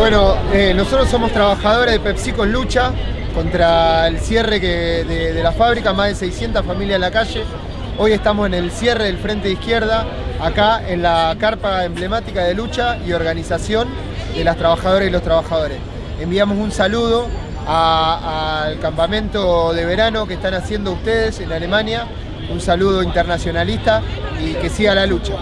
Bueno, eh, nosotros somos trabajadores de PepsiCo en lucha contra el cierre que, de, la fábrica, más de 600 familias en la calle. Hoy estamos en el cierre del Frente de Izquierda, acá en la carpa emblemática de lucha y organización de las trabajadoras y los trabajadores. Enviamos un saludo al campamento de verano que están haciendo ustedes en Alemania, un saludo internacionalista y que siga la lucha.